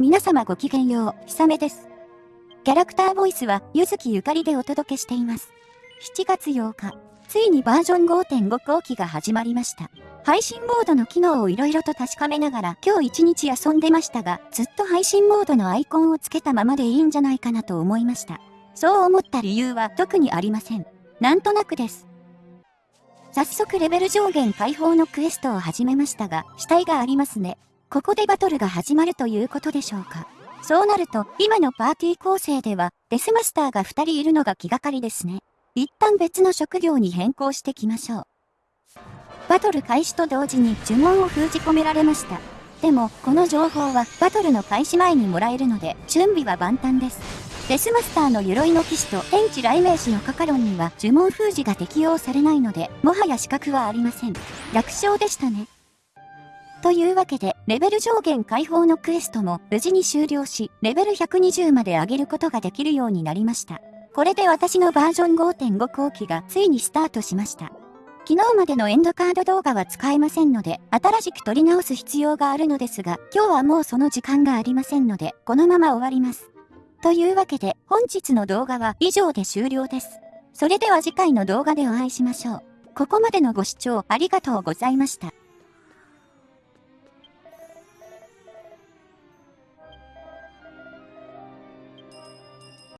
皆様ごきげんよう、ひさめです。キャラクターボイスは、ゆずきゆかりでお届けしています。7月8日、ついにバージョン5.5後期が始まりました。配信モードの機能をいろいろと確かめながら今日一日遊んでましたが、ずっと配信モードのアイコンをつけたままでいいんじゃないかなと思いました。そう思った理由は特にありません。なんとなくです。早速レベル上限解放のクエストを始めましたが、死体がありますね。ここでバトルが始まるということでしょうか。そうなると、今のパーティー構成では、デスマスターが2人いるのが気がかりですね。一旦別の職業に変更してきましょう。バトル開始と同時に呪文を封じ込められました。でも、この情報はバトルの開始前にもらえるので、準備は万端です。デスマスターの鎧の騎士と天地雷鳴士のカカロンには呪文封じが適用されないので、もはや資格はありません。楽勝でしたね。というわけで、レベル上限解放のクエストも無事に終了し、レベル120まで上げることができるようになりました。これで私のバージョン5.5後期がついにスタートしました。昨日までのエンドカード動画は使えませんので、新しく撮り直す必要があるのですが、今日はもうその時間がありませんので、このまま終わります。というわけで本日の動画は以上で終了です。それでは次回の動画でお会いしましょう。ここまでのご視聴ありがとうございました。